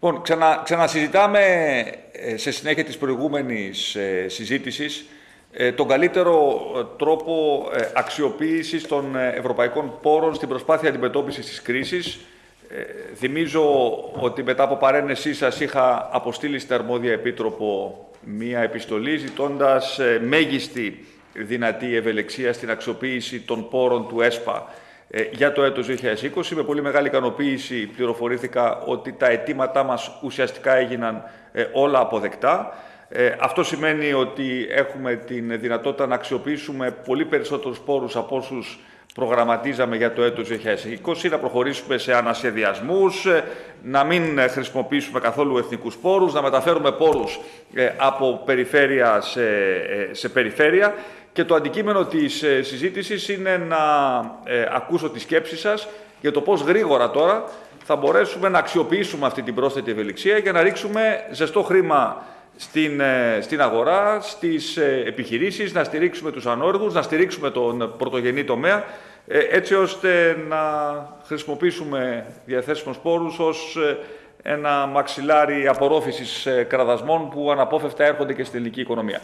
Λοιπόν, ξανα, ξανασυζητάμε ε, σε συνέχεια της προηγούμενης ε, συζήτησης ε, τον καλύτερο τρόπο αξιοποίησης των ευρωπαϊκών πόρων στην προσπάθεια αντιμετώπισης της κρίσης. Θυμίζω ότι μετά από παρένεσή σας είχα αποστείλει στην αρμόδια επίτροπο μία επιστολή ζητώντας μέγιστη δυνατή ευελεξία στην αξιοποίηση των πόρων του ΕΣΠΑ ε, για το έτος 2020. Με πολύ μεγάλη ικανοποίηση πληροφορήθηκα ότι τα αιτήματά μας ουσιαστικά έγιναν ε, όλα αποδεκτά. Ε, αυτό σημαίνει ότι έχουμε την δυνατότητα να αξιοποιήσουμε πολύ περισσότερους πόρους από όσους προγραμματίζαμε για το έτος 2020, να προχωρήσουμε σε ανασχεδιασμούς, να μην χρησιμοποιήσουμε καθόλου εθνικούς πόρους, να μεταφέρουμε πόρους από περιφέρεια σε, σε περιφέρεια. Και το αντικείμενο της ε, συζήτησης είναι να ε, ακούσω τη σκέψη σας για το πώς γρήγορα τώρα θα μπορέσουμε να αξιοποιήσουμε αυτή την πρόσθετη ευελιξία για να ρίξουμε ζεστό χρήμα στην, ε, στην αγορά, στις επιχειρήσεις, να στηρίξουμε τους ανόργους, να στηρίξουμε τον πρωτογενή τομέα, έτσι ώστε να χρησιμοποιήσουμε διαθέσιμους πόρους ως ένα μαξιλάρι απορρόφησης κραδασμών που αναπόφευκτα έρχονται και στην ελληνική οικονομία.